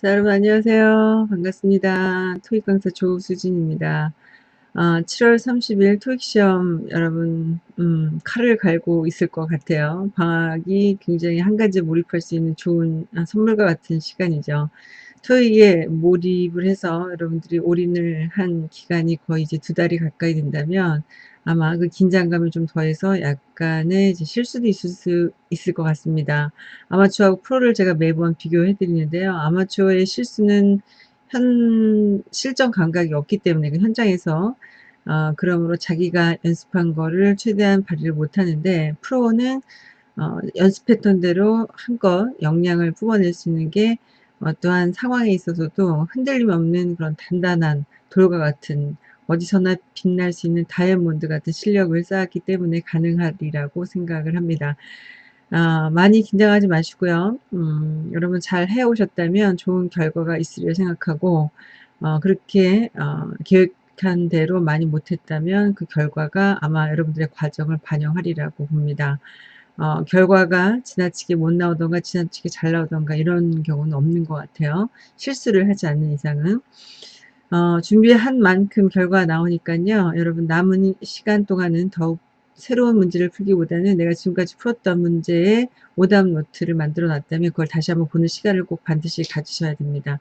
자, 여러분 안녕하세요. 반갑습니다. 토익 강사 조수진입니다. 아, 7월 30일 토익 시험 여러분 음, 칼을 갈고 있을 것 같아요. 방학이 굉장히 한 가지 몰입할 수 있는 좋은 아, 선물과 같은 시간이죠. 토익에 몰입을 해서 여러분들이 올인을 한 기간이 거의 이제 두 달이 가까이 된다면 아마 그 긴장감을 좀 더해서 약간의 실수도 있을 수 있을 것 같습니다. 아마추어하고 프로를 제가 매번 비교해 드리는데요. 아마추어의 실수는 현 실전 감각이 없기 때문에 그 현장에서 어, 그러므로 자기가 연습한 거를 최대한 발휘를 못하는데 프로는 어, 연습했던 대로 한껏 역량을 뽑아낼 수 있는 게 어떠한 상황에 있어서도 흔들림 없는 그런 단단한 돌과 같은 어디서나 빛날 수 있는 다이아몬드 같은 실력을 쌓았기 때문에 가능하리라고 생각을 합니다. 아, 많이 긴장하지 마시고요. 음, 여러분 잘 해오셨다면 좋은 결과가 있으리라 생각하고 어, 그렇게 어, 계획한 대로 많이 못했다면 그 결과가 아마 여러분들의 과정을 반영하리라고 봅니다. 어, 결과가 지나치게 못 나오던가 지나치게 잘 나오던가 이런 경우는 없는 것 같아요. 실수를 하지 않는 이상은. 어, 준비한 만큼 결과가 나오니까요. 여러분 남은 시간 동안은 더욱 새로운 문제를 풀기보다는 내가 지금까지 풀었던 문제의 오답 노트를 만들어 놨다면 그걸 다시 한번 보는 시간을 꼭 반드시 가지셔야 됩니다.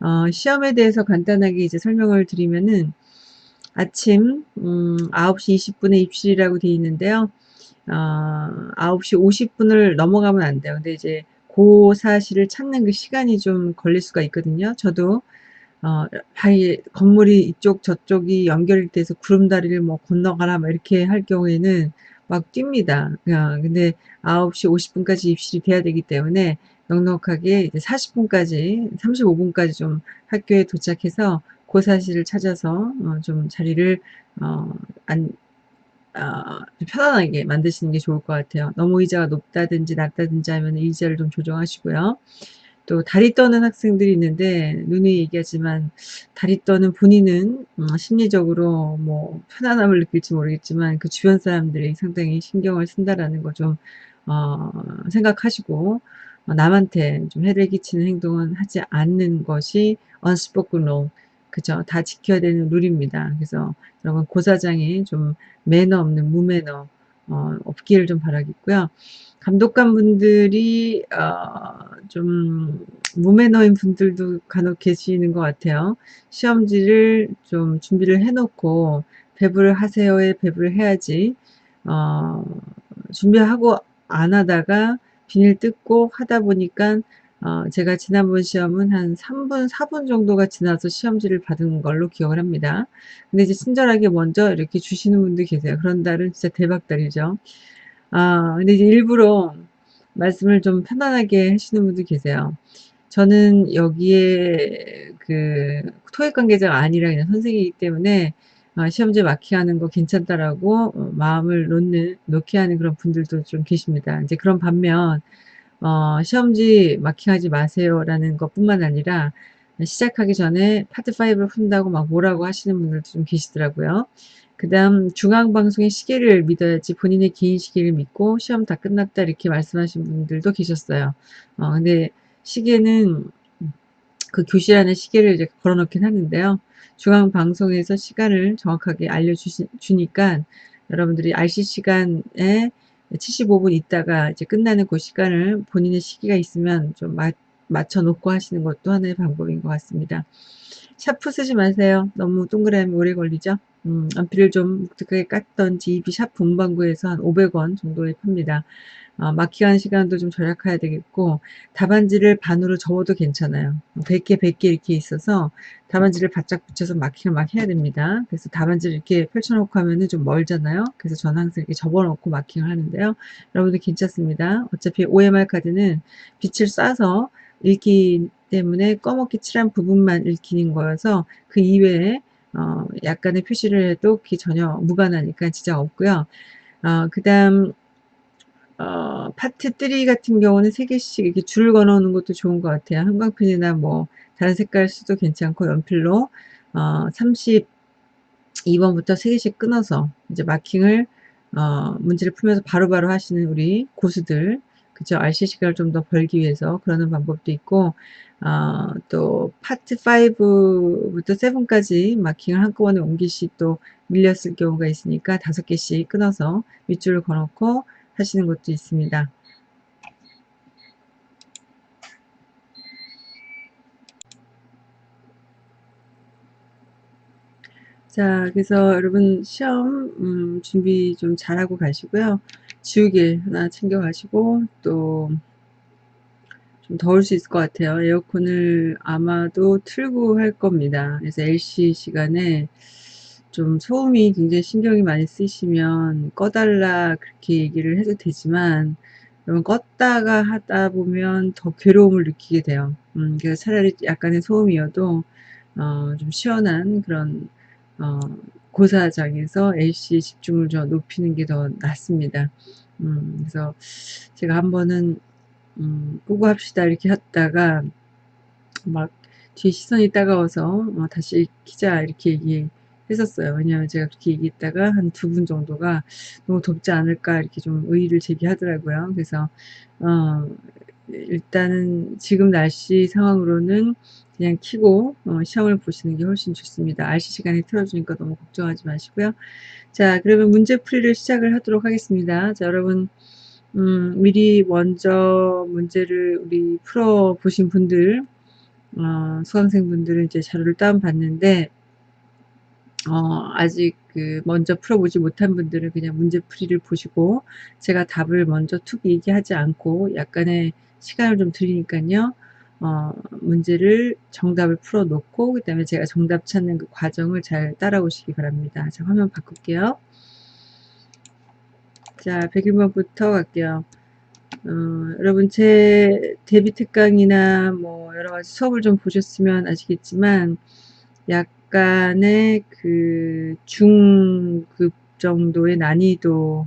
어, 시험에 대해서 간단하게 이제 설명을 드리면은 아침 음, 9시 20분에 입실이라고 되어 있는데요. 어, 9시 50분을 넘어가면 안 돼요. 근데 이제 그 사실을 찾는 그 시간이 좀 걸릴 수가 있거든요. 저도 어, 아예 건물이 이쪽 저쪽이 연결이 돼서 구름다리를 뭐 건너가라 막 이렇게 할 경우에는 막 뜁니다. 그냥 근데 9시 50분까지 입실이 돼야 되기 때문에 넉넉하게 이제 40분까지 35분까지 좀 학교에 도착해서 그 사실을 찾아서 어, 좀 자리를 어, 안, 어, 편안하게 만드시는 게 좋을 것 같아요. 너무 의자가 높다든지 낮다든지 하면 의자를 좀 조정하시고요. 또 다리 떠는 학생들이 있는데 눈이 얘기하지만 다리 떠는 본인은 어, 심리적으로 뭐 편안함을 느낄지 모르겠지만 그 주변 사람들이 상당히 신경을 쓴다라는 거 좀 어, 생각하시고 어, 남한테 좀 해를 끼치는 행동은 하지 않는 것이 unspoken law. 그죠? 다 지켜야 되는 룰입니다. 그래서 여러분 고사장에 좀 매너 없는 무매너 어, 없기를 좀 바라겠고요 감독관 분들이 어, 좀 무매너인 분들도 간혹 계시는 것 같아요. 시험지를 좀 준비를 해놓고 배부를 하세요에 배부를 해야지 어, 준비하고 안 하다가 비닐 뜯고 하다 보니까 어, 제가 지난번 시험은 한 3분, 4분 정도가 지나서 시험지를 받은 걸로 기억을 합니다. 근데 이제 친절하게 먼저 이렇게 주시는 분도 계세요. 그런 달은 진짜 대박달이죠. 아, 근데 이제 일부러 말씀을 좀 편안하게 하시는 분도 계세요. 저는 여기에 그 토익 관계자가 아니라 그냥 선생이기 때문에 어, 시험지 마킹하는 거 괜찮다라고 어, 마음을 놓는 놓게 하는 그런 분들도 좀 계십니다. 이제 그런 반면 어, 시험지 마킹하지 마세요라는 것뿐만 아니라 시작하기 전에 파트 5를 푼다고 막 뭐라고 하시는 분들도 좀 계시더라고요. 그 다음 중앙방송의 시계를 믿어야지 본인의 개인 시계를 믿고 시험 다 끝났다 이렇게 말씀하신 분들도 계셨어요. 어, 근데 시계는 그 교실 안에 시계를 이제 걸어놓긴 하는데요. 중앙방송에서 시간을 정확하게 알려주니까 여러분들이 RC 시간에 75분 있다가 이제 끝나는 그 시간을 본인의 시기가 있으면 좀 마, 맞춰 놓고 하시는 것도 하나의 방법인 것 같습니다. 샤프 쓰지 마세요. 너무 동그라미 오래 걸리죠? 음, 안피를 좀 묵직하게 깠던지 비샵 본방구에서 한 500원 정도에 팝니다. 어, 마킹하는 시간도 좀 절약해야 되겠고 답안지를 반으로 접어도 괜찮아요. 100개 100개 이렇게 있어서 답안지를 바짝 붙여서 마킹을 막 해야 됩니다. 그래서 답안지를 이렇게 펼쳐놓고 하면은 좀 멀잖아요. 그래서 저는 항상 이렇게 접어놓고 마킹을 하는데요. 여러분들 괜찮습니다. 어차피 OMR 카드는 빛을 쏴서 읽기 때문에 꺼먹기 칠한 부분만 읽히는 거여서 그 이외에 어, 약간의 표시를 해도 그게 전혀 무관하니까 진짜 없고요. 어, 그 다음 어, 파트 3 같은 경우는 3개씩 이렇게 줄을 걸어 놓는 것도 좋은 것 같아요. 형광펜이나 뭐 다른 색깔 수도 괜찮고 연필로 어, 32번부터 3개씩 끊어서 이제 마킹을 어, 문제를 풀면서 바로바로 바로 하시는 우리 고수들 그죠? RC 시간을 좀 더 벌기 위해서 그러는 방법도 있고 어, 또 파트 5부터 7까지 마킹을 한꺼번에 옮기시 또 밀렸을 경우가 있으니까 다섯 개씩 끊어서 밑줄을 걸어놓고 하시는 것도 있습니다. 자, 그래서 여러분 시험 음, 준비 좀 잘하고 가시고요. 지우개 하나 챙겨 가시고 또 좀 더울 수 있을 것 같아요. 에어컨을 아마도 틀고 할 겁니다. 그래서 LC 시간에 좀 소음이 굉장히 신경이 많이 쓰시면 꺼달라 그렇게 얘기를 해도 되지만 여러분 껐다가 하다 보면 더 괴로움을 느끼게 돼요. 음, 그래서 차라리 약간의 소음이어도 어, 좀 시원한 그런 어, 고사장에서 LC의 집중을 좀 높이는 게 더 낫습니다. 음, 그래서 제가 한 번은 음, 끄고 합시다 이렇게 했다가 막 뒤에 시선이 따가워서 어, 다시 키자 이렇게 얘기했었어요. 왜냐하면 제가 그렇게 얘기했다가 한 두 분 정도가 너무 덥지 않을까 이렇게 좀 의의를 제기하더라고요. 그래서 어, 일단은 지금 날씨 상황으로는 그냥 키고 어, 시험을 보시는 게 훨씬 좋습니다. RC 시간에 틀어주니까 너무 걱정하지 마시고요. 자 그러면 문제풀이를 시작을 하도록 하겠습니다. 자 여러분 음, 미리 먼저 문제를 우리 풀어 보신 분들 어, 수강생분들은 이제 자료를 다운받는데 어, 아직 그 먼저 풀어보지 못한 분들은 그냥 문제풀이를 보시고 제가 답을 먼저 툭 얘기하지 않고 약간의 시간을 좀 드리니까요. 어, 문제를 정답을 풀어 놓고 그 다음에 제가 정답 찾는 그 과정을 잘 따라오시기 바랍니다. 자 화면 바꿀게요. 자 101번부터 갈게요. 어, 여러분 제 데뷔 특강이나 뭐 여러 가지 수업을 좀 보셨으면 아시겠지만 약간의 그 중급 정도의 난이도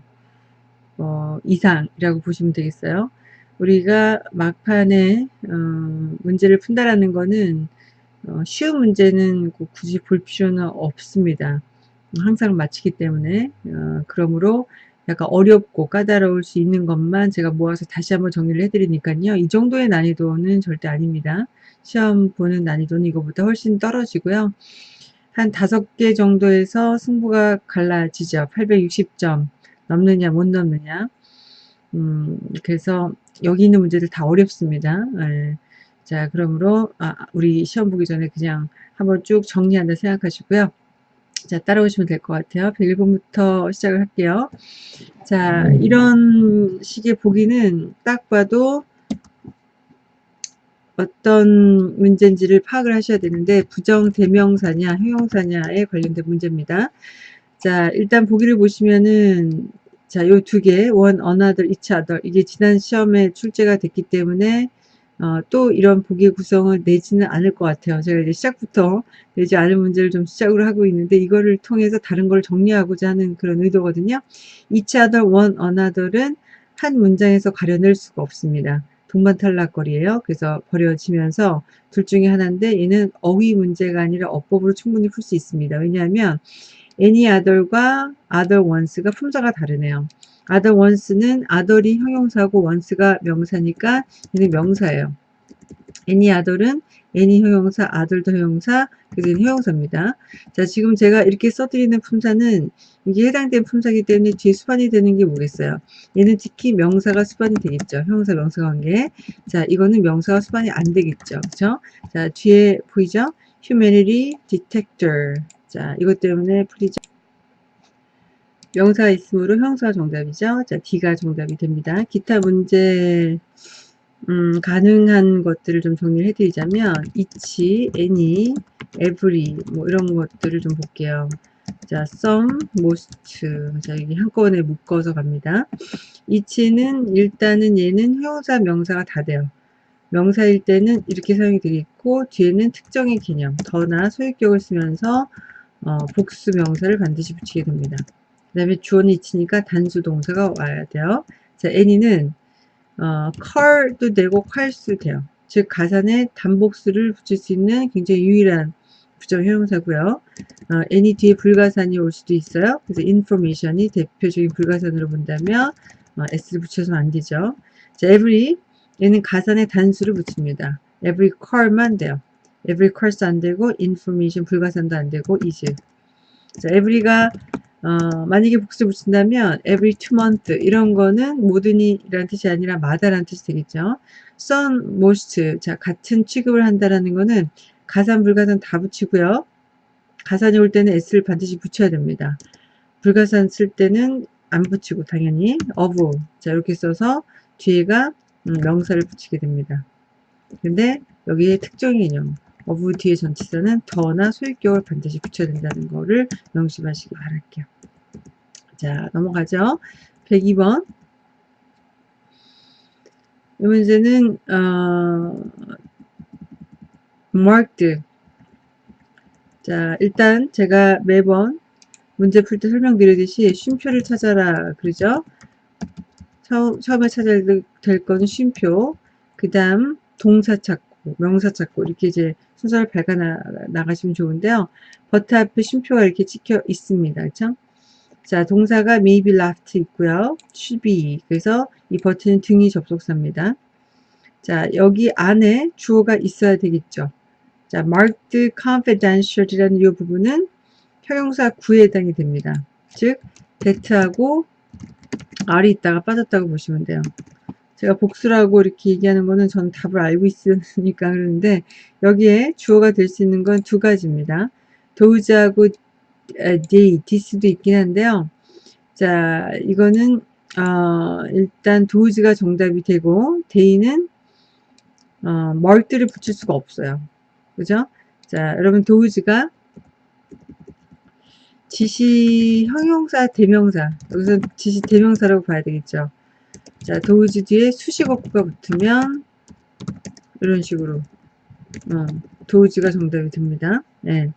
어, 이상이라고 보시면 되겠어요. 우리가 막판에 어, 문제를 푼다라는 거는 어, 쉬운 문제는 굳이 볼 필요는 없습니다. 항상 맞히기 때문에 어, 그러므로 약간 어렵고 까다로울 수 있는 것만 제가 모아서 다시 한번 정리를 해드리니까요. 이 정도의 난이도는 절대 아닙니다. 시험 보는 난이도는 이거보다 훨씬 떨어지고요. 한 다섯 개 정도에서 승부가 갈라지죠. 860점 넘느냐 못 넘느냐. 음, 그래서 여기 있는 문제들 다 어렵습니다. 네. 자, 그러므로 아, 우리 시험 보기 전에 그냥 한번 쭉 정리한다 생각하시고요. 자, 따라오시면 될 것 같아요. 101번부터 시작을 할게요. 자, 이런 식의 보기는 딱 봐도 어떤 문제인지를 파악을 하셔야 되는데 부정 대명사냐 형용사냐에 관련된 문제입니다. 자, 일단 보기를 보시면은 자, 요 두 개, another, each other. 이게 지난 시험에 출제가 됐기 때문에, 어, 또 이런 보기의 구성을 내지는 않을 것 같아요. 제가 이제 시작부터 내지 않을 문제를 좀 시작으로 하고 있는데, 이거를 통해서 다른 걸 정리하고자 하는 그런 의도거든요. each other, one, another은 한 문장에서 가려낼 수가 없습니다. 동반 탈락거리예요. 그래서 버려지면서 둘 중에 하나인데, 얘는 어휘 문제가 아니라 어법으로 충분히 풀 수 있습니다. 왜냐하면, any other과 other once가 품사가 다르네요. Other once는 other이 형용사고 once가 명사니까 얘는 명사예요. any other은 any 형용사, other도 형용사, 그래서 형용사입니다. 자, 지금 제가 이렇게 써드리는 품사는 이게 해당된 품사기 때문에 뒤에 수반이 되는 게 뭐겠어요? 얘는 특히 명사가 수반이 되겠죠. 형용사 명사 관계. 자, 이거는 명사가 수반이 안 되겠죠. 그죠? 자, 뒤에 보이죠? humanity detector. 자, 이것 때문에 풀이죠. 명사 있으므로 형사 정답이죠. 자, D가 정답이 됩니다. 기타 문제 음, 가능한 것들을 좀 정리를 해드리자면 each, any, every 뭐 이런 것들을 좀 볼게요. 자, some, most 자, 여기 한꺼번에 묶어서 갑니다. each는 일단은 얘는 형사, 명사가 다 돼요. 명사일 때는 이렇게 사용이 되겠고 뒤에는 특정의 개념, 더나 소유격을 쓰면서 어, 복수 명사를 반드시 붙이게 됩니다. 그 다음에 주어는 있으니까 단수 동사가 와야 돼요. 자, any는 어, car도 되고 칼도 돼요. 즉 가산에 단복수를 붙일 수 있는 굉장히 유일한 부정 형용사고요. 어, any 뒤에 불가산이 올 수도 있어요. 그래서 information이 대표적인 불가산으로 본다면 어, s를 붙여서는 안 되죠. 자, every 얘는 가산에 단수를 붙입니다. every car만 돼요. every cars 안 되고 information 불가산도 안 되고 is. 자, every가 어, 만약에 복수를 붙인다면 every two month 이런 거는 모든이 라는 뜻이 아니라 마다라는 뜻이 되겠죠. some, most 자 같은 취급을 한다라는 거는 가산, 불가산 다 붙이고요. 가산이 올 때는 s를 반드시 붙여야 됩니다. 불가산 쓸 때는 안 붙이고 당연히 of 자 이렇게 써서 뒤에가 음, 명사를 붙이게 됩니다. 근데 여기에 특정 개념 of 뒤에 전치사는 더나 소유격을 반드시 붙여야 된다는 거를 명심하시기 바랄게요. 자 넘어가죠. 102번 이 문제는 어, marked 자 일단 제가 매번 문제 풀 때 설명드리듯이 쉼표를 찾아라 그러죠. 처음에 찾아야 될 거는 쉼표 그 다음 동사 찾고 명사 찾고 이렇게 이제 순서를 밝아 나가시면 좋은데요. 버트 앞에 쉼표가 이렇게 찍혀 있습니다. 그렇죠? 자, 동사가 maybe left 있고요. should be. 그래서 이 버튼은 등이 접속사입니다. 자, 여기 안에 주어가 있어야 되겠죠. 자, marked confidential이라는 이 부분은 형용사 구에 해당이 됩니다. 즉, that하고 R이 있다가 빠졌다고 보시면 돼요. 제가 복수라고 이렇게 얘기하는 거는 저는 답을 알고 있으니까 그러는데 여기에 주어가 될 수 있는 건 두 가지입니다. 도우즈하고 they, this도 있긴 한데요. 자, 이거는 어, 일단 도우즈가 정답이 되고 day는 어, 멀티를 붙일 수가 없어요. 그죠? 자, 여러분 도우즈가 지시 형용사 대명사 여기서 지시 대명사라고 봐야 되겠죠. 자, 도우즈 뒤에 수식어구가 붙으면 이런 식으로 어, those가 정답이 됩니다. 네.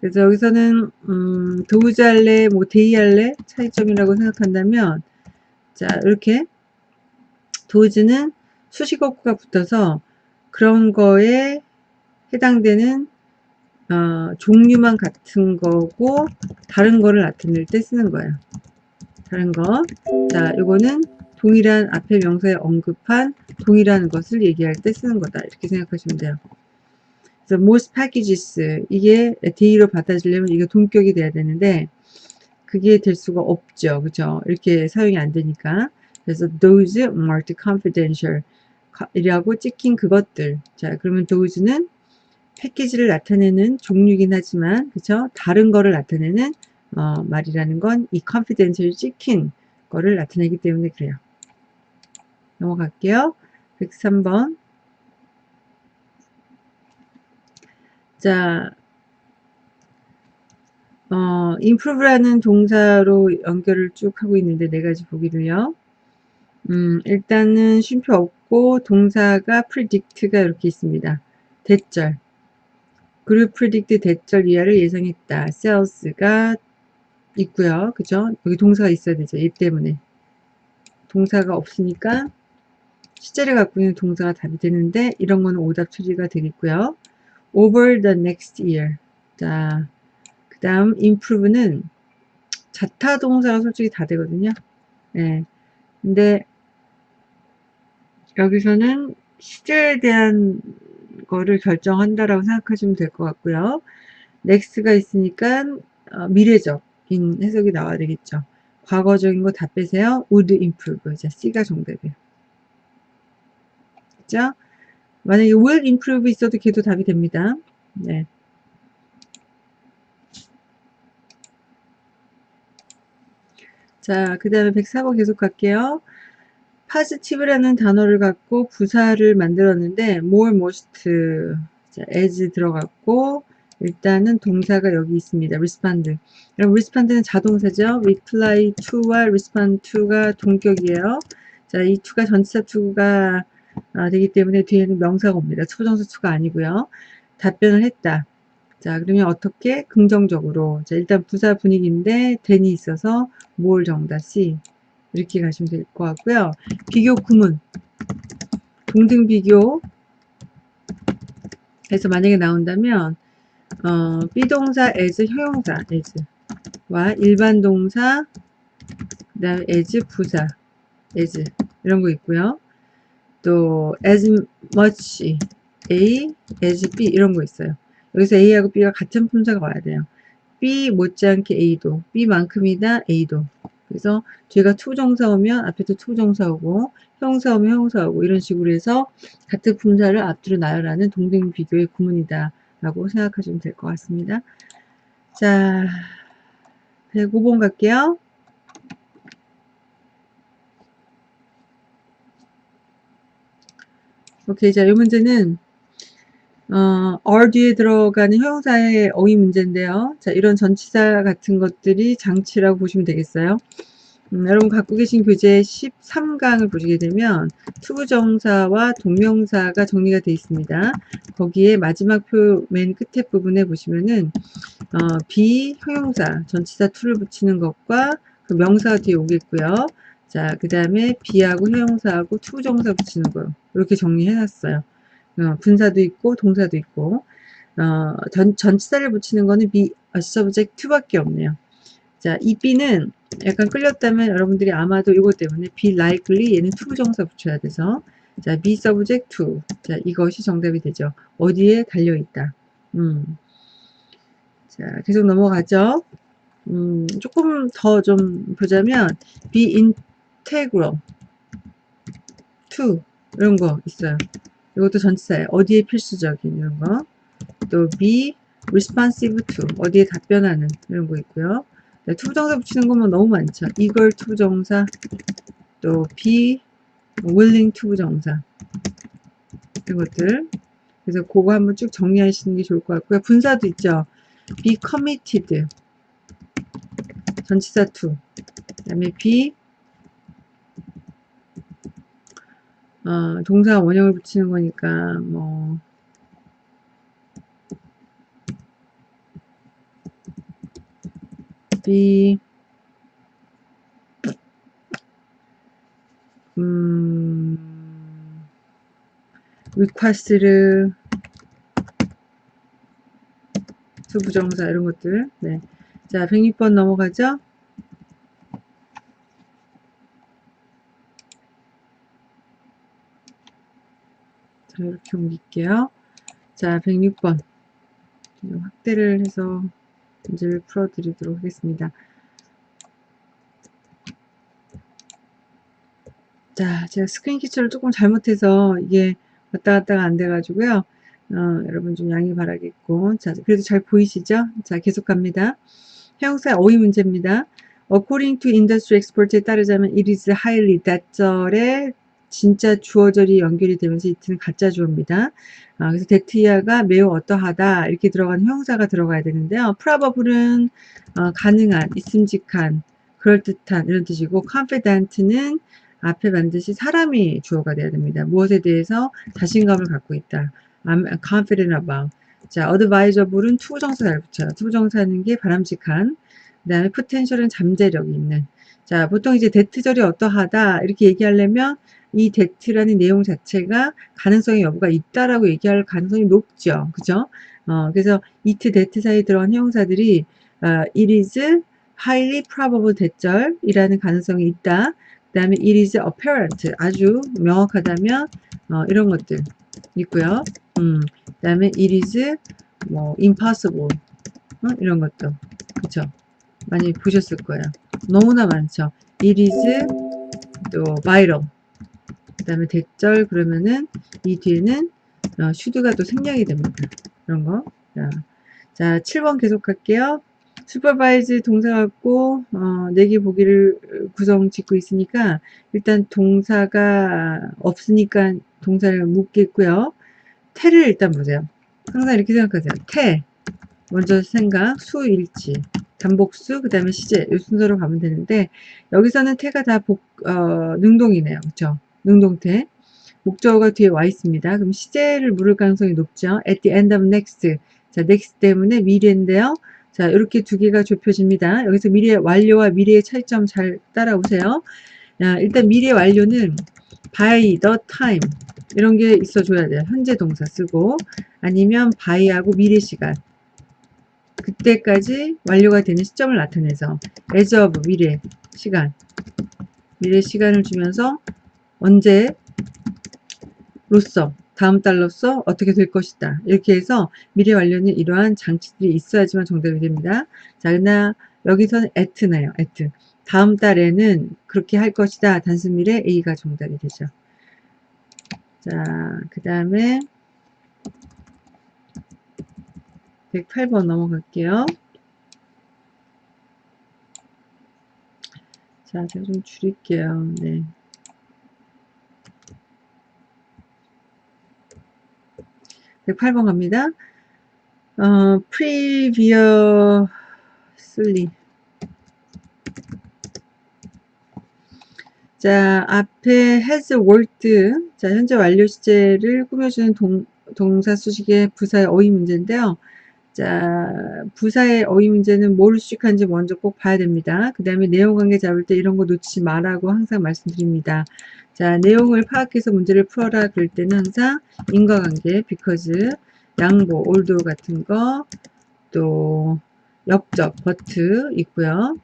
그래서 여기서는 음, those 할래, 뭐 they 할래 차이점이라고 생각한다면 자 이렇게 those는 수식어구가 붙어서 그런 거에 해당되는 어, 종류만 같은 거고 다른 거를 나타낼 때 쓰는 거예요. 다른 거. 자, 이거는 동일한 앞에 명사에 언급한 동일한 것을 얘기할 때 쓰는 거다. 이렇게 생각하시면 돼요. 그래서 most packages 이게 day로 받아주려면 이게 동격이 돼야 되는데 그게 될 수가 없죠. 그죠? 이렇게 사용이 안 되니까. 그래서 those marked confidential 이라고 찍힌 그것들. 자, 그러면 those는 패키지를 나타내는 종류긴 하지만 그쵸? 다른 거를 나타내는 어, 말이라는 건 이 confidential 찍힌 거를 나타내기 때문에 그래요. 넘어갈게요. 103번. 자, 어, improve라는 동사로 연결을 쭉 하고 있는데 네 가지 보기를요. 음, 일단은 쉼표 없고 동사가 predict가 이렇게 있습니다. 대절. 그룹 predict 대절 이하를 예상했다. sales가 있고요. 그죠? 여기 동사가 있어야 되죠. 얘 때문에. 동사가 없으니까 시제를 갖고 있는 동사가 답이 되는데 이런 거는 오답 처리가 되겠고요. over the next year. 자, 그 다음 improve는 자타 동사가 솔직히 다 되거든요. 네. 근데 여기서는 시제에 대한 거를 결정한다라고 생각하시면 될 것 같고요. next가 있으니까 어, 미래적인 해석이 나와야 되겠죠. 과거적인 거 다 빼세요. would improve. 자, C가 정답이에요. 그죠? 만약에 will improve 있어도 걔도 답이 됩니다. 네. 자, 그 다음에 104번 계속 갈게요. positive라는 단어를 갖고 부사를 만들었는데 more, most, 자, as 들어갔고 일단은 동사가 여기 있습니다. respond. 그럼 respond는 자동사죠. reply to와 respond to가 동격이에요. 자, 이 to가 전치사 to가 아, 되기 때문에 뒤에는 명사가 옵니다. 초정사 to가 아니고요. 답변을 했다. 자, 그러면 어떻게? 긍정적으로. 자, 일단 부사 분위기인데 then이 있어서 more 정답 C. 이렇게 가시면 될 것 같고요. 비교 구문. 동등 비교. 해서 만약에 나온다면 어, 비동사 as 형용사 as와 일반 동사 그다음 as 부사 as 이런 거 있고요. 또 as much A, as B 이런 거 있어요. 여기서 A하고 B가 같은 품사가 와야 돼요. B 못지않게 A도, B만큼이다 A도. 그래서 뒤가 to부정사 오면 앞에도 to부정사 오고 형용사 오면 형용사 오고 이런 식으로 해서 같은 품사를 앞뒤로 나열하는 동등 비교의 구문이다 라고 생각하시면 될 것 같습니다. 자, 105번 갈게요. 오케이, 자, 이 문제는 어, are 뒤에 들어가는 형용사의 어휘 문제인데요. 자, 이런 전치사 같은 것들이 장치라고 보시면 되겠어요. 음, 여러분 갖고 계신 교재 13강을 보시게 되면 to부정사와 동명사가 정리가 되어 있습니다. 거기에 마지막 표 맨 끝에 부분에 보시면은 어, be 형용사 전치사 to를 붙이는 것과 그 명사가 뒤에 오겠고요. 자, 그 다음에 be하고 형용사하고 to부정사 붙이는 거 이렇게 정리해 놨어요. 어, 분사도 있고 동사도 있고 어, 전, 전치사를 붙이는 거는 a subject to밖에 없네요. 자, 이 be는 약간 끌렸다면 여러분들이 아마도 이것 때문에 be likely 얘는 to 정사 붙여야 돼서 자, be subject to 자, 이것이 정답이 되죠. 어디에 달려 있다. 음. 자, 계속 넘어가죠. 음, 조금 더 좀 보자면 be integral to 이런 거 있어요. 이것도 전치사예요. 어디에 필수적인 이런 거. 또 be responsive to 어디에 답변하는 이런 거 있고요. 네, to부정사 붙이는 거면 너무 많죠. 이걸 to부정사 또 be willing to부정사 이것들 그래서 그거 한번 쭉 정리하시는 게 좋을 것 같고요. 분사도 있죠. be committed 전치사 to 그 다음에 be 어, 동사 원형을 붙이는 거니까 뭐. be 음, request를. 수부정사 이런 것들. 네. 자 106번 넘어가죠 이렇게 옮길게요. 자, 106번. 확대를 해서 문제를 풀어드리도록 하겠습니다. 자, 제가 스크린 키처를 조금 잘못해서 이게 왔다 갔다가 안 돼가지고요. 어, 여러분 좀 양해 바라겠고. 자, 그래도 잘 보이시죠? 자, 계속 갑니다. 형용사 어휘 문제입니다. According to industry expert에 따르자면 it is highly that절의 진짜 주어절이 연결이 되면서 이트는 가짜 주어입니다. 아, 그래서 데트이아가 매우 어떠하다 이렇게 들어가는 형사가 들어가야 되는데요. 프라버블은 어, 가능한, 있음직한, 그럴듯한 이런 뜻이고 confident는 앞에 반드시 사람이 주어가 돼야 됩니다. 무엇에 대해서 자신감을 갖고 있다. I'm confident about. 자, advisable은 to부정사 잘 붙여요. to부정사는 게 바람직한. 그 다음에 potential은 잠재력이 있는. 자, 보통 이제 that절이 어떠하다 이렇게 얘기하려면 이 that라는 내용 자체가 가능성의 여부가 있다라고 얘기할 가능성이 높죠. 그죠? 어, 그래서 it, that 사이에 들어간 형용사들이 어, it is highly probable 대절이라는 가능성이 있다. 그 다음에 it is apparent 아주 명확하다면 어, 이런 것들 있고요. 음, 그 다음에 it is 뭐 impossible 어, 이런 것도 그쵸 많이 보셨을 거예요. 너무나 많죠. it is 또 viral 그 다음에 대절 그러면은 이 뒤에는 어, 슈드가 또 생략이 됩니다. 이런 거. 자, 자 7번 계속 할게요. supervise 동사 갖고 어, 4개 보기를 구성 짓고 있으니까 일단 동사가 없으니까 동사를 묻겠고요. 태를 일단 보세요. 항상 이렇게 생각하세요. 태 먼저 생각, 수, 일치, 단복수, 그 다음에 시제 이 순서로 가면 되는데 여기서는 태가 다 복, 어, 능동이네요. 그쵸? 능동태. 목적어가 뒤에 와 있습니다. 그럼 시제를 물을 가능성이 높죠. at the end of next. 자, next 때문에 미래인데요. 자, 이렇게 두 개가 좁혀집니다. 여기서 미래 완료와 미래의 차이점 잘 따라오세요. 자, 일단 미래 완료는 by the time 이런 게 있어 줘야 돼요. 현재 동사 쓰고 아니면 by하고 미래 시간 그때까지 완료가 되는 시점을 나타내서 as of 미래 시간 미래 시간을 주면서 언제 로써 다음 달로써 어떻게 될 것이다. 이렇게 해서 미래 완료는 이러한 장치들이 있어야지만 정답이 됩니다. 자, 그러나 여기서는 at네요. at. 다음 달에는 그렇게 할 것이다. 단순 미래 A가 정답이 되죠. 자, 그 다음에 108번 넘어갈게요. 자, 제가 좀 줄일게요. 네. (108번) 갑니다. 어, previously 자, 앞에 has worked. 자, 현재 완료 시제를 꾸며주는 동, 동사 수식의 부사의 어휘 문제인데요. 자, 부사의 어휘 문제는 뭘 수식하는지 먼저 꼭 봐야 됩니다. 그 다음에 내용 관계 잡을 때 이런 거 놓치지 말라고 항상 말씀드립니다. 자, 내용을 파악해서 문제를 풀어라 그럴 때는 항상 인과관계, because, 양보, although 같은 거, 또 역접, but 있고요.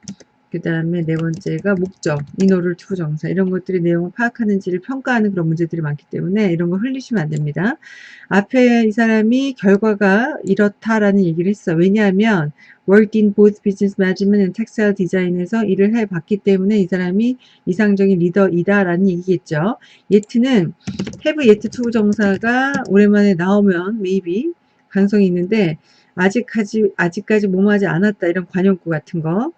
그 다음에 네 번째가 목적, in order to 정사 이런 것들이 내용을 파악하는지를 평가하는 그런 문제들이 많기 때문에 이런 거 흘리시면 안 됩니다. 앞에 이 사람이 결과가 이렇다라는 얘기를 했어. 왜냐하면 worked in both business management and textile design에서 일을 해봤기 때문에 이 사람이 이상적인 리더이다 라는 얘기겠죠. yet는 have yet to 정사가 오랜만에 나오면 maybe 가능성이 있는데 아직까지 아직까지 몸하지 않았다 이런 관용구 같은 거.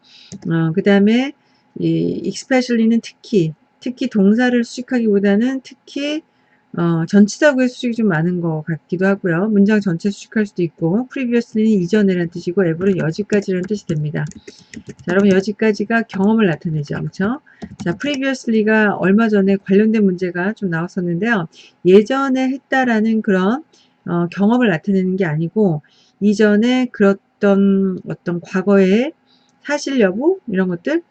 어, 그 다음에 이 especially는 특히 특히 동사를 수식하기보다는 특히 어, 전치사구의 수식이 좀 많은 것 같기도 하고요. 문장 전체 수식할 수도 있고 previously는 이전에라는 뜻이고 ever는 여지까지라는 뜻이 됩니다. 자, 여러분 여지까지가 경험을 나타내죠. 그렇죠? 자, previously가 얼마 전에 관련된 문제가 좀 나왔었는데요. 예전에 했다라는 그런 어, 경험을 나타내는 게 아니고 이전에 그랬던 어떤 과거의 사실 여부 이런 것들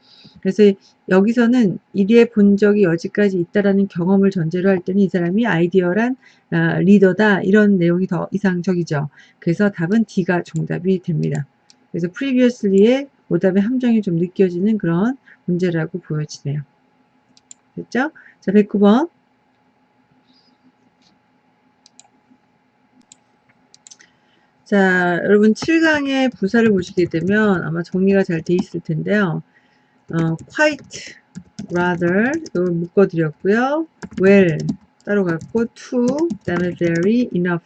그래서 여기서는 이리에 본 적이 여지까지 있다라는 경험을 전제로 할 때는 이 사람이 아이디어란 아, 리더다 이런 내용이 더 이상적이죠. 그래서 답은 D가 정답이 됩니다. 그래서 previously의 오답의 함정이 좀 느껴지는 그런 문제라고 보여지네요. 됐죠? 자, 109번. 자, 여러분 7강의 부사를 보시게 되면 아마 정리가 잘 돼 있을 텐데요. 어, quite, rather 이걸 묶어드렸고요. well 따로 갖고 to, 그 다음에 very, enough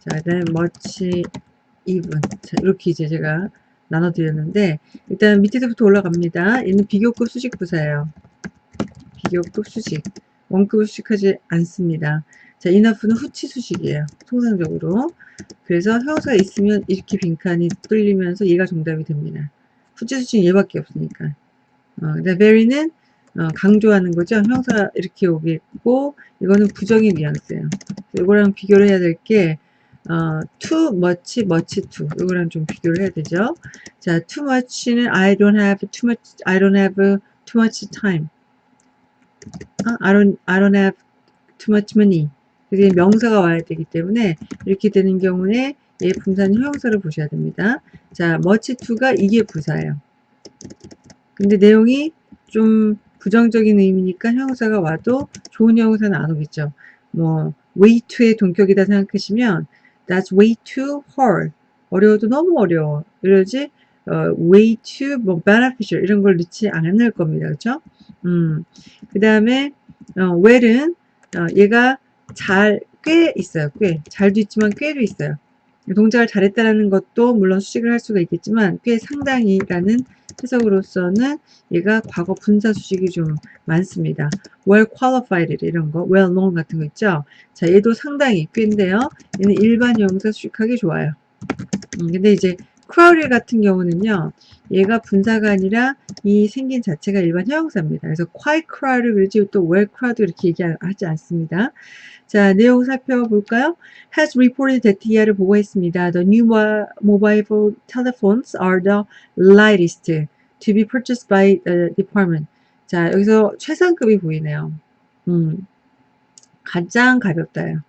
자, 그 다음에 much, even 자, 이렇게 이제 제가 나눠드렸는데 일단 밑에서부터 올라갑니다. 얘는 비교급 수직 부사예요. 비교급 수직. 원급을 수식하지 않습니다. 자, enough는 후치 수식이에요. 통상적으로. 그래서 형사가 있으면 이렇게 빈칸이 뚫리면서 얘가 정답이 됩니다. 수식은 얘밖에 없으니까. 어, very는 어, 강조하는 거죠. 형사 이렇게 오겠고 이거는 부정의 뉘앙스예요. 이거랑 비교를 해야 될게 어, too much, much too 이거랑 좀 비교를 해야 되죠. 자, too much는 I don't have too much, I don't have too much time. 어? I don't, I don't have too much money. 그게 명사가 와야 되기 때문에 이렇게 되는 경우에 얘 분사는 형용사를 보셔야 됩니다. 자, much to가 이게 부사예요. 근데 내용이 좀 부정적인 의미니까 형용사가 와도 좋은 형용사는 안 오겠죠. 뭐 way to의 동격이다 생각하시면 that's way too hard. 어려워도 너무 어려워. 이러지 어, way too 뭐 beneficial 이런 걸 넣지 않을 겁니다. 그렇죠? 음. 그다음에 어, well은 어, 얘가 잘, 꽤 있어요. 꽤. 잘도 있지만 꽤도 있어요. 동작을 잘했다는 것도 물론 수식을 할 수가 있겠지만 꽤 상당히라는 해석으로서는 얘가 과거 분사 수식이 좀 많습니다. well qualified 이런 거, well known 같은 거 있죠. 자, 얘도 상당히 꽤인데요. 얘는 일반 형사 수식하기 좋아요. 음, 근데 이제 crowd 같은 경우는요. 얘가 분사가 아니라 이 생긴 자체가 일반 형용사입니다. 그래서 quite crowd 그러지 또 well crowd 이렇게 얘기하지 않습니다. 자, 내용 살펴볼까요? has reported that 이하를 보고했습니다. The new mobile telephones are the lightest to be purchased by the department. 자, 여기서 최상급이 보이네요. 음, 가장 가볍다요.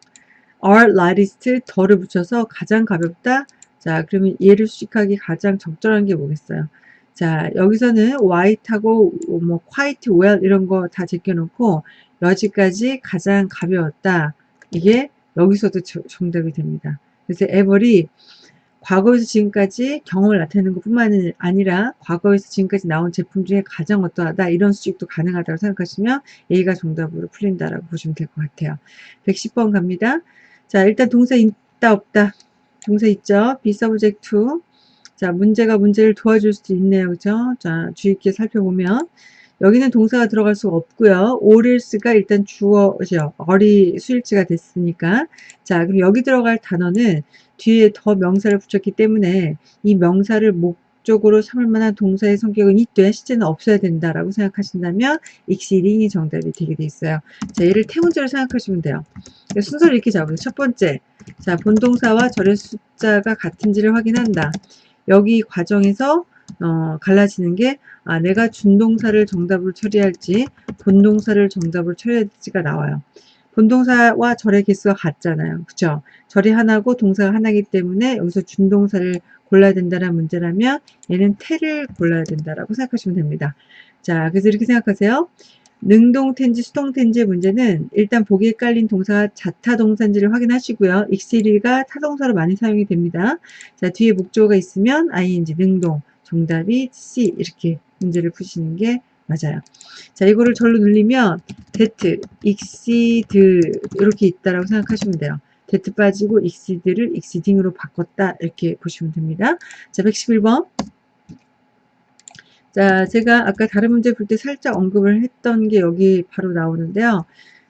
are lightest 더를 붙여서 가장 가볍다. 자, 그러면 얘를 수식하기 가장 적절한 게 뭐겠어요? 자, 여기서는 white하고 뭐 quite well 이런 거 다 제껴놓고 여지까지 가장 가벼웠다. 이게 여기서도 정답이 됩니다. 그래서 에버이 과거에서 지금까지 경험을 나타내는 것 뿐만 아니라 과거에서 지금까지 나온 제품 중에 가장 어떠하다 이런 수직도 가능하다고 생각하시면 A가 정답으로 풀린다라고 보시면 될 것 같아요. 110번 갑니다. 자 일단 동사 있다 없다 동사 있죠. be subject to 자 문제가 문제를 도와줄 수도 있네요. 그죠? 자 주의 깊게 살펴보면 여기는 동사가 들어갈 수가 없고요. 오릴스가 일단 주어죠. 어리 수일치가 됐으니까 자 그럼 여기 들어갈 단어는 뒤에 더 명사를 붙였기 때문에 이 명사를 목적으로 삼을 만한 동사의 성격은 있되 실제는 없어야 된다라고 생각하신다면 exceeding이 정답이 되게 돼 있어요. 자 얘를 태문제로 생각하시면 돼요. 순서를 이렇게 잡으세요. 첫 번째 자 본동사와 절의 숫자가 같은지를 확인한다. 여기 과정에서 어, 갈라지는 게 아, 내가 준동사를 정답으로 처리할지 본동사를 정답으로 처리할지가 나와요. 본동사와 절의 개수가 같잖아요. 그쵸? 절이 하나고 동사가 하나이기 때문에 여기서 준동사를 골라야 된다는 문제라면 얘는 태를 골라야 된다라고 생각하시면 됩니다. 자, 그래서 이렇게 생각하세요. 능동텐지, 수동텐지의 문제는 일단 보기에 깔린 동사가 자타동사인지를 확인하시고요. 익시리가 타동사로 많이 사용이 됩니다. 자, 뒤에 목조가 있으면 ing, 능동, 정답이 C 이렇게 문제를 푸시는 게 맞아요. 자, 이거를 절로 눌리면 that, exceed 이렇게 있다라고 생각하시면 돼요. that 빠지고 exceed를 exceeding으로 바꿨다 이렇게 보시면 됩니다. 자, 111번. 자, 제가 아까 다른 문제 풀때 살짝 언급을 했던 게 여기 바로 나오는데요.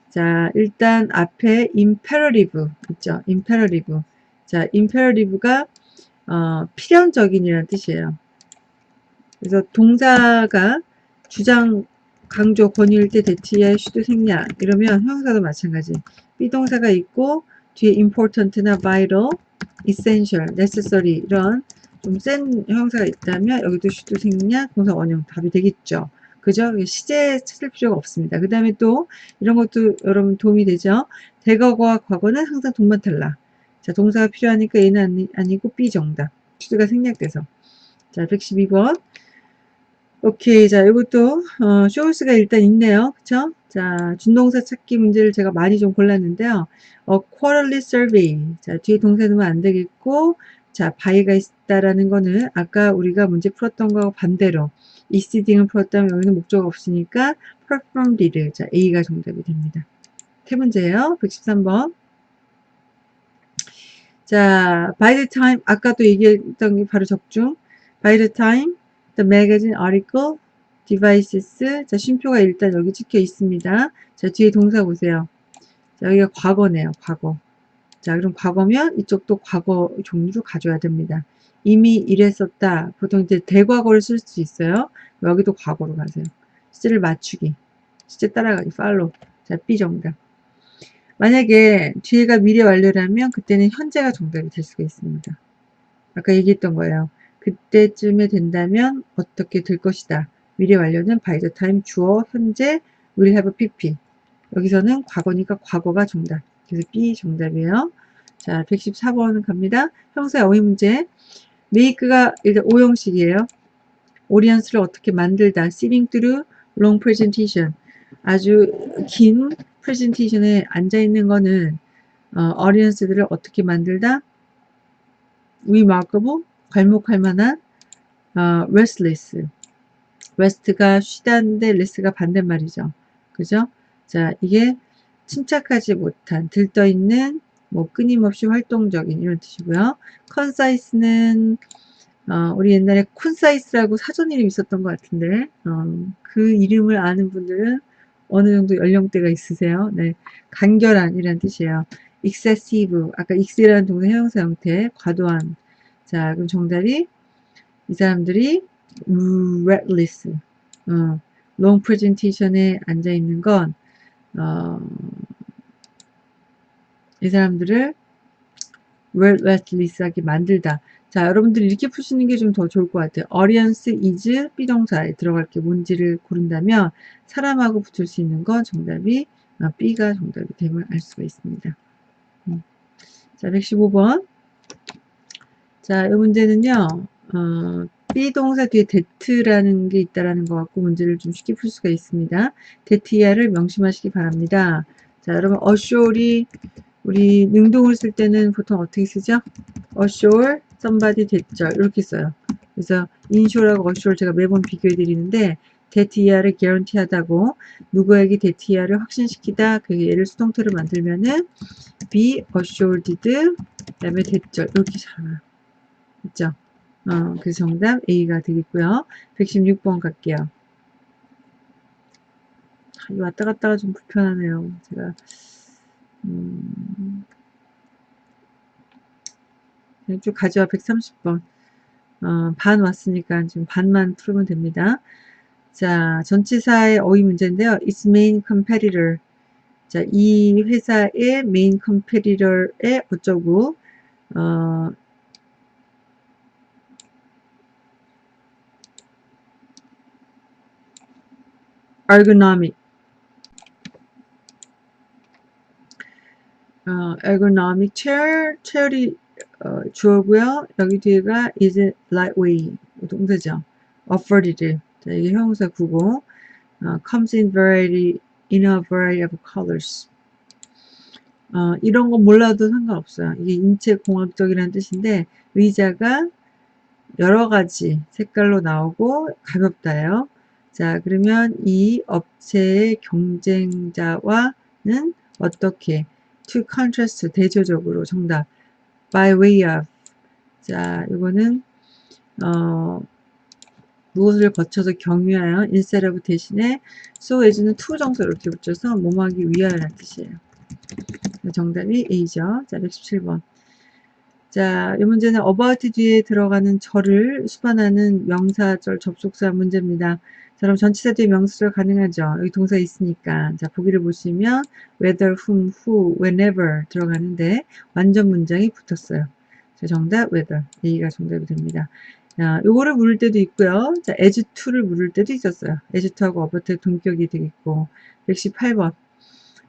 자, 일단 앞에 imperative 있죠. imperative. 자, imperative가 어, 필연적인이라는 뜻이에요. 그래서 동사가 주장, 강조, 권유일 때 that에 should 생략 이러면 형용사도 마찬가지. 비동사가 있고 뒤에 important나 vital, essential, necessary 이런 좀 센 형용사가 있다면 여기도 should 생략, 동사 원형 답이 되겠죠. 그죠? 시제 찾을 필요가 없습니다. 그 다음에 또 이런 것도 여러분 도움이 되죠. 대거와 과거는 항상 동반 탈락. 자, 동사가 필요하니까 얘는 아니, 아니고 B 정답. 슈드가 생략돼서. 자, 112번. 오케이. 자, 이것도, 어, 쇼스가 일단 있네요. 그쵸? 자, 준동사 찾기 문제를 제가 많이 좀 골랐는데요. 어, quarterly survey. 자, 뒤에 동사 넣으면 안 되겠고, 자, 바이가 있다라는 거는 아까 우리가 문제 풀었던 거하고 반대로 exceeding을 풀었다면 여기는 목적가 없으니까 performed를. 자, A가 정답이 됩니다. 세 문제예요. 113번. 자, by the time, 아까 도 얘기했던 게 바로 적중. by the time The magazine article devices. 자, 쉼표가 일단 여기 찍혀 있습니다. 자, 뒤에 동사 보세요. 자, 여기가 과거네요. 과거. 자, 그럼 과거면 이쪽도 과거 종류를 가져야 됩니다. 이미 이랬었다. 보통 이제 대과거를 쓸 수 있어요. 여기도 과거로 가세요. 시제를 맞추기. 시제 따라가기. 팔로. 자, B 정답. 만약에 뒤에가 미래 완료라면 그때는 현재가 정답이 될 수가 있습니다. 아까 얘기했던 거예요. 그때쯤에 된다면 어떻게 될 것이다. 미래 완료는 by the time 주어 현재 will have pp. 여기서는 과거니까 과거가 정답. 그래서 B 정답이에요. 자, 114번 갑니다. 형사 어휘 문제. make가 일단 오형식이에요. 오리언스를 어떻게 만들다. sitting through long presentation. 아주 긴 프레젠테이션에 앉아있는 거는 어, 어리언스들을 어떻게 만들다? remarkable 괄목할 만한 어, restless. rest가 쉬다인데 less가 반대말이죠. 그죠? 자, 이게 침착하지 못한, 들떠있는, 뭐 끊임없이 활동적인 이런 뜻이고요. concis는 어, 우리 옛날에 콘사이스라고 사전 이름 있었던 것 같은데 어, 그 이름을 아는 분들은 어느 정도 연령대가 있으세요. 네, 간결한 이란 뜻이에요. excessive, 아까 ex라는 동사 형용사 형태, 과도한, 자, 그럼 정답이 이 사람들이 restless, 어, long presentation에 앉아 있는 건, 어, 이 사람들을 restless하게 만들다. 자, 여러분들이 이렇게 푸시는 게 좀 더 좋을 것 같아요. audience is 비동사에 들어갈 게 뭔지를 고른다면 사람하고 붙을 수 있는 건 정답이 어, B가 정답이 됨을 알 수가 있습니다. 음. 자, 115번. 자, 이 문제는요, 어, 비동사 뒤에 that라는 게 있다라는 것 같고 문제를 좀 쉽게 풀 수가 있습니다. that이야를 명심하시기 바랍니다. 자, 여러분 assure이 우리 능동을 쓸 때는 보통 어떻게 쓰죠? assure somebody that절 이렇게 써요. 그래서 insure하고 assure 제가 매번 비교해 드리는데 that이야를 guarantee하다고 누구에게 that이야를 확신시키다 그 예를 수동태로 만들면은 be assured 그 다음에 that절 이렇게 잘나요 그죠? 어, 그 정답 A가 되겠고요. 116번 갈게요. 아, 이 왔다 갔다가 좀 불편하네요. 제가 음, 쭉 가져와 130번 어, 반 왔으니까 지금 반만 풀면 됩니다. 자, 전치사의 어휘 문제인데요. its main competitor 자, 이 회사의 main competitor의 어쩌고 어, ergonomic 어, ergonomic chair chair이 어, 주어고요. 여기 뒤에가 is lightweight 동사죠. afforded 자, 이게 형용사 구고 어, comes in variety in a variety of colors 어, 이런 거 몰라도 상관없어요. 이게 인체 공학적이라는 뜻인데 의자가 여러 가지 색깔로 나오고 가볍다요. 자, 그러면 이 업체의 경쟁자와는 어떻게 to contrast 대조적으로 정답 by way of 자, 이거는 어 무엇을 거쳐서 경유하여 instead of 대신에 so as는 to 정서 이렇게 붙여서 몸하기 위하여라는 뜻이에요. 정답이 A죠. 자, 117번. 자, 이 문제는 about 뒤에 들어가는 절을 수반하는 명사절 접속사 문제입니다. 자, 그럼 전치사 뒤에 명사절 가능하죠. 여기 동사 있으니까. 자, 보기를 보시면 whether, whom, who, whenever 들어가는데 완전 문장이 붙었어요. 자, 정답 whether. A가 정답이 됩니다. 자, 요거를 물을 때도 있고요. 자, as to를 물을 때도 있었어요. as to하고 about의 동격이 되겠고. 118번.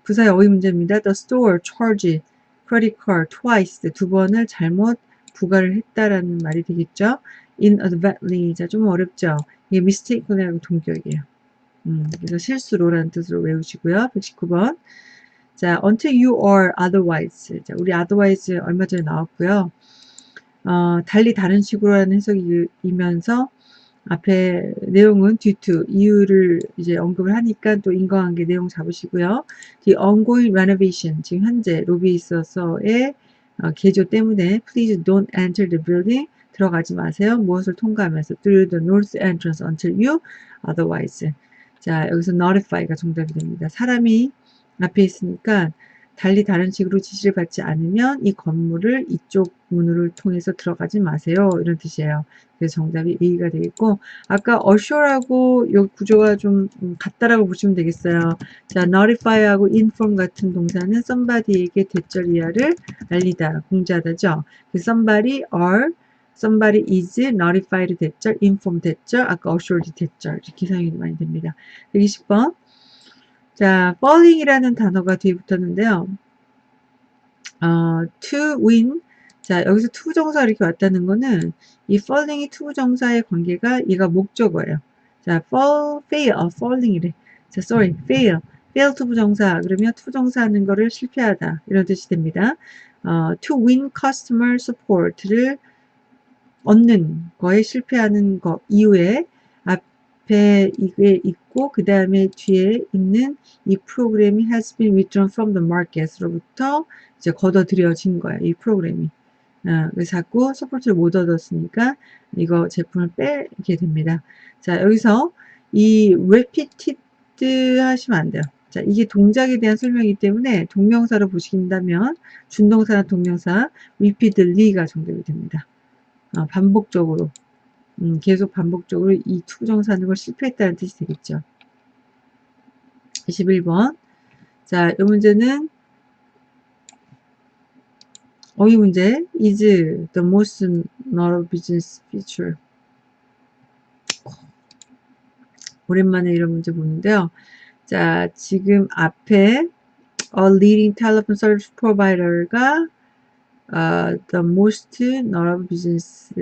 부사의 어휘 문제입니다. The store charge credit card twice 두 번을 잘못 부과를 했다라는 말이 되겠죠. inadvertently 자 좀 어렵죠. 이게 mistakenly하고 동격이에요. 음, 그래서 실수로라는 뜻으로 외우시고요. 119번 자 until you are otherwise 자 우리 otherwise 얼마 전에 나왔고요. 어, 달리 다른 식으로라는 해석이면서 앞에 내용은 due to 이유를 이제 언급을 하니까 또 인과관계 내용 잡으시고요. The ongoing renovation 지금 현재 로비에 있어서의 어, 개조 때문에 please don't enter the building 들어가지 마세요. 무엇을 통과하면서 through the north entrance until you otherwise 자 여기서 notify가 정답이 됩니다. 사람이 앞에 있으니까 달리 다른 식으로 지시를 받지 않으면 이 건물을 이쪽 문을 통해서 들어가지 마세요. 이런 뜻이에요. 그래서 정답이 A가 되겠고 아까 assure하고 이 구조가 좀 같다라고 보시면 되겠어요. 자, notify하고 inform 같은 동사는 somebody에게 대절 이하를 알리다, 공지하다죠. 그래서 somebody are somebody is notified 대절, inform 대절, 아까 assured 대절 이렇게 사용이 많이 됩니다. 120번 자, falling이라는 단어가 뒤에 붙었는데요. 어, to win. 자, 여기서 to 정사 이렇게 왔다는 거는 이 falling이 to 정사의 관계가 얘가 목적어예요. 자, fall, fail, 어, falling이래. 자, sorry, fail. fail to 부정사. 그러면 to 정사 하는 거를 실패하다. 이런 뜻이 됩니다. 어, to win customer support를 얻는 거에 실패하는 거 이후에 앞에 이게 있고 그 다음에 뒤에 있는 이 프로그램이 has been withdrawn from the market로부터 이제 걷어들여진 거야 이 프로그램이. 어, 그래서 자꾸 support를 못 얻었으니까 이거 제품을 빼게 됩니다. 자 여기서 이 repeated 하시면 안 돼요. 자 이게 동작에 대한 설명이기 때문에 동명사로 보신다면 준동사나 동명사 repeatedly가 정답이 됩니다. 어, 반복적으로 음, 계속 반복적으로 이 투정사는 걸 실패했다는 뜻이 되겠죠. 21번. 자, 이 문제는 어휘 문제. is the most notable business feature. 오랜만에 이런 문제 보는데요. 자, 지금 앞에 a leading telephone service provider가 uh, the most notable business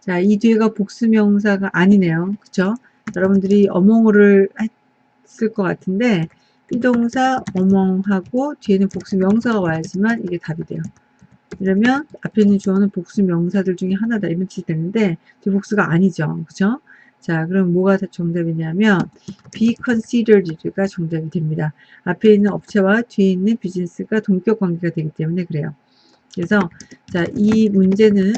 자, 이 뒤에가 복수명사가 아니네요. 그쵸? 여러분들이 어몽을 했을 것 같은데 비동사 어멍하고 뒤에는 복수명사가 와야지만 이게 답이 돼요. 이러면 앞에 있는 주어는 복수명사들 중에 하나다 이런 뜻이 되는데 뒤복수가 아니죠. 그쵸? 자, 그럼 뭐가 정답이냐면 be considered가 정답이 됩니다. 앞에 있는 업체와 뒤에 있는 비즈니스가 동격 관계가 되기 때문에 그래요. 그래서 자, 이 문제는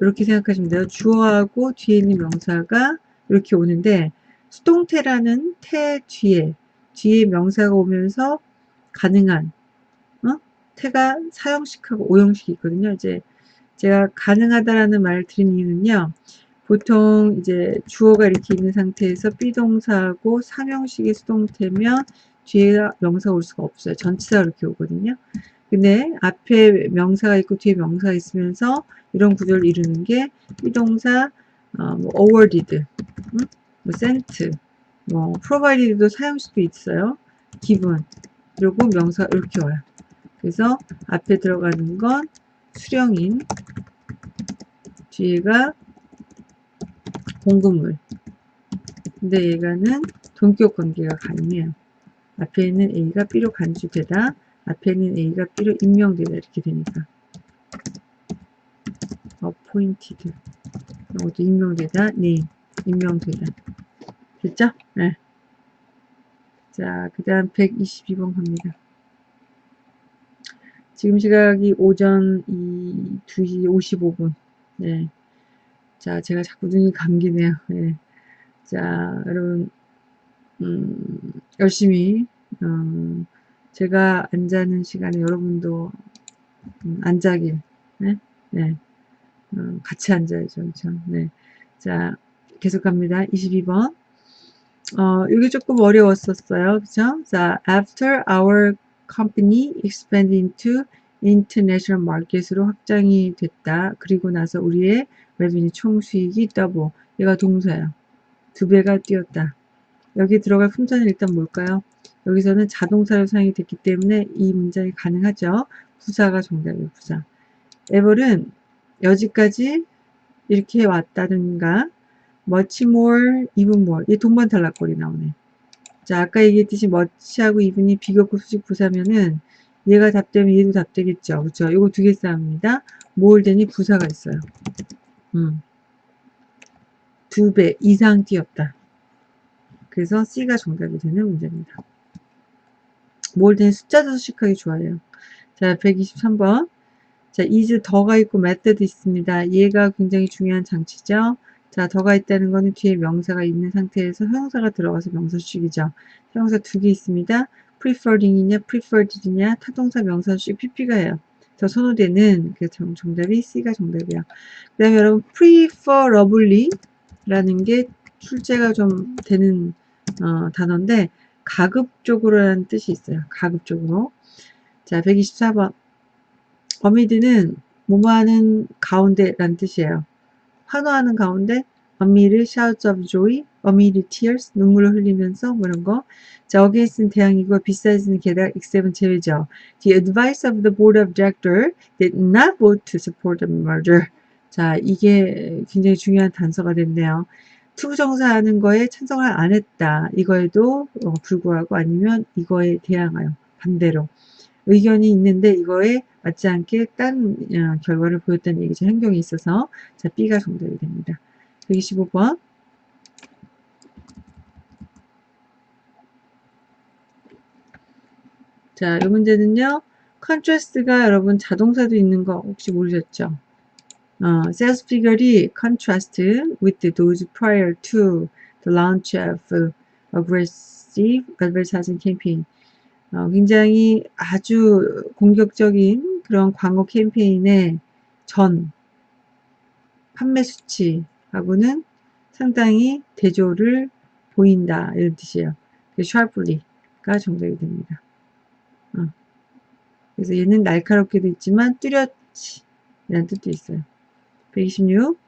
이렇게 생각하시면 돼요. 주어하고 뒤에 있는 명사가 이렇게 오는데 수동태라는 태 뒤에 뒤에 명사가 오면서 가능한 어? 태가 사형식하고 오형식이 있거든요. 이제 제가 가능하다라는 말을 드린 이유는요. 보통 이제 주어가 이렇게 있는 상태에서 비동사하고 상형식의 수동태면 뒤에 명사가 올 수가 없어요. 전치사가 이렇게 오거든요. 근데 앞에 명사가 있고 뒤에 명사가 있으면서 이런 구조를 이루는 게 비동사 어, 뭐 awarded, 음? 뭐 sent, 뭐 provided도 사형식도 있어요. 기분 그리고 명사 이렇게 와요. 그래서 앞에 들어가는 건 수령인 뒤에가 공급물 근데 얘가는 동격 관계가 가능해요. 앞에 있는 A가 B로 간주되다 앞에 있는 A가 B로 임명되다 이렇게 되니까 appointed 이것도 임명되다 네 임명되다 됐죠? 네. 자, 그 다음 122번 갑니다. 지금 시각이 오전 2, 2시 55분. 네. 자, 제가 자꾸 눈이 감기네요. 네. 자, 여러분, 음, 열심히, 어, 제가 안 자는 시간에 여러분도 음, 안 자길, 네? 네. 어, 같이 앉아야죠. 그렇죠? 네. 자, 계속 갑니다. 22번. 어, 이게 조금 어려웠었어요. 그죠? 자, after our company expanded into international market으로 확장이 됐다. 그리고 나서 우리의 revenue 총 수익이 double. 얘가 동사야. 두 배가 뛰었다. 여기 들어갈 품사는 일단 뭘까요? 여기서는 자동사로 사용이 됐기 때문에 이 문장이 가능하죠. 부사가 정답이에요. 부사. 에벌은 여지까지 이렇게 왔다든가 much more, even more. 이 동반 탈락골이 나오네. 자, 아까 얘기했듯이 much하고 even이 비교급 수직 부사면은 얘가 답되면 얘도 답되겠죠. 그쵸? 요거 두 개 싸움입니다. more than이 부사가 있어요. 음. 두 배 이상 뛰었다. 그래서 C가 정답이 되는 문제입니다. than 숫자도 수식하기 좋아해요. 자, 123번. 자, is 더가 있고 method 있습니다. 얘가 굉장히 중요한 장치죠. 자, 더가 있다는 거는 뒤에 명사가 있는 상태에서 형사가 들어가서 명사식이죠. 형사 두 개 있습니다. preferring이냐 preferred이냐 타동사 명사식 pp가 해요. 더 선호되는 그 정답이 C가 정답이야. 그 다음에 여러분 preferably 라는 게 출제가 좀 되는 어, 단어인데 가급적으로라는 뜻이 있어요. 가급적으로. 자, 124번. 어미드는 뭐뭐하는 가운데라는 뜻이에요. 환호하는 가운데 amid shouts of joy, amid tears, 눈물을 흘리면서 뭐 이런 거. 자, against는 대항이고 besides는 게다가 except은 제외죠. The advice of the board of director did not vote to support the merger. 자, 이게 굉장히 중요한 단서가 됐네요. 투부정사하는 거에 찬성을 안 했다. 이거에도 어, 불구하고 아니면 이거에 대항하여 반대로 의견이 있는데 이거에 맞지 않게 딴 어, 결과를 보였다는 얘기죠. 행동이 있어서 자 B가 정답이 됩니다. 125번 자, 이 문제는요. contrast가 여러분 자동사도 있는 거 혹시 모르셨죠? 어, sales figure이 contrast with those prior to the launch of aggressive advertising campaign. 어, 굉장히 아주 공격적인 그런 광고 캠페인의 전 판매 수치하고는 상당히 대조를 보인다 이런 뜻이에요. sharply가 정답이 됩니다. 어. 그래서 얘는 날카롭게도 있지만 뚜렷이 이런 뜻도 있어요. 126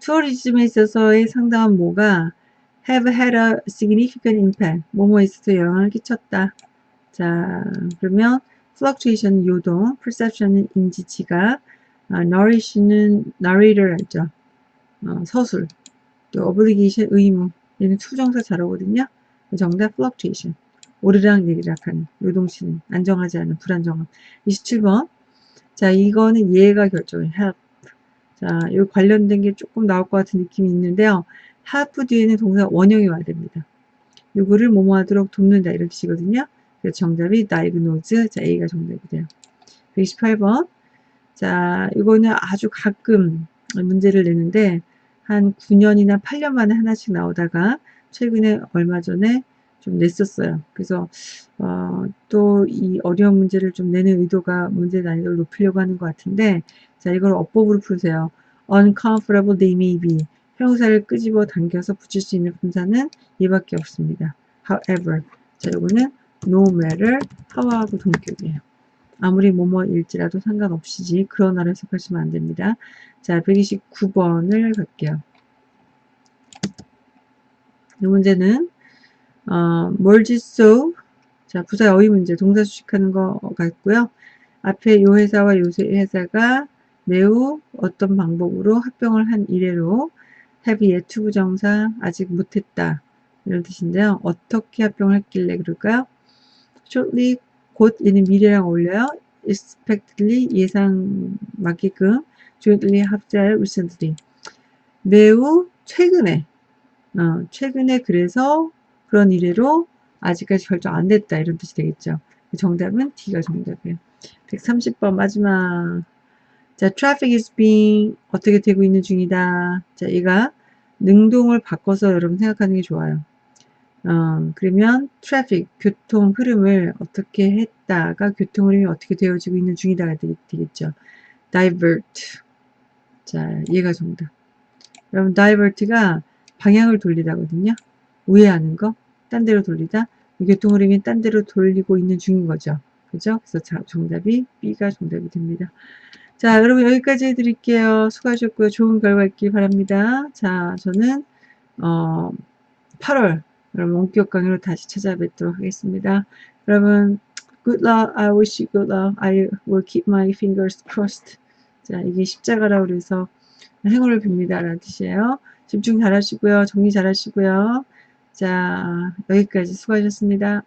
투어리즘에 있어서의 상당한 뭐가 have had a significant impact. 뭐뭐 있어서 영향을 끼쳤다. 자, 그러면 fluctuation 요동, perception은 인지, 지각, 아, nourish는 narrator 알죠? 어, 서술. 또 obligation 의무. 얘는 to정사 잘 오거든요. 정답 fluctuation. 오르락 내리락 하는 요동치는 안정하지 않은 불안정함. 27번. 자, 이거는 얘가 결정해. help. 자, 이 관련된 게 조금 나올 것 같은 느낌이 있는데요. help 뒤에는 동사 원형이 와야 됩니다. 요거를 뭐뭐 하도록 돕는다 이런 뜻이거든요. 그래서 정답이 diagnose. 자, A가 정답이 돼요. 128번. 자, 이거는 아주 가끔 문제를 내는데 한 9년이나 8년 만에 하나씩 나오다가 최근에 얼마 전에 좀 냈었어요. 그래서 어, 또 이 어려운 문제를 좀 내는 의도가 문제 난이도를 높이려고 하는 것 같은데 자 이걸 어법으로 풀으세요. uncomfortable they may be 형사를 끄집어 당겨서 붙일 수 있는 분사는 얘밖에 없습니다. however 자 요거는 no matter how하고 동격이에요. 아무리 뭐뭐일지라도 상관없이지 그러나를 해석하시면 안됩니다. 자 129번을 갈게요. 이 문제는 어, 멀지소 자 부사 어휘 문제 동사 수식하는 거 같고요. 앞에 요 회사와 요 회사가 매우 어떤 방법으로 합병을 한 이래로 have yet to 부정사 아직 못했다 이런 뜻인데요. 어떻게 합병을 했길래 그럴까요? shortly 곧 얘는 미래랑 어울려요. expectedly 예상 맞게끔 jointly 합자의 recently 매우 최근에 어, 최근에 그래서 그런 이래로 아직까지 결정 안 됐다 이런 뜻이 되겠죠. 정답은 D가 정답이에요. 130번 마지막 자, traffic is being 어떻게 되고 있는 중이다. 자, 얘가 능동을 바꿔서 여러분 생각하는 게 좋아요. 어, 그러면 traffic, 교통 흐름을 어떻게 했다가 교통 흐름이 어떻게 되어지고 있는 중이다가 되겠죠. divert. 자, 얘가 정답. 여러분, divert가 방향을 돌리다거든요. 우회하는 거, 딴 데로 돌리다. 교통 흐름이 딴 데로 돌리고 있는 중인 거죠. 그죠? 그래서 자, 정답이 B가 정답이 됩니다. 자, 여러분 여기까지 해드릴게요. 수고하셨고요. 좋은 결과 있길 바랍니다. 자, 저는 어, 8월 여러분 원격 강의로 다시 찾아뵙도록 하겠습니다. 여러분 good luck. I wish you good luck. I will keep my fingers crossed. 자, 이게 십자가라 그래서 행운을 빕니다. 라는 뜻이에요. 집중 잘 하시고요. 정리 잘 하시고요. 자, 여기까지 수고하셨습니다.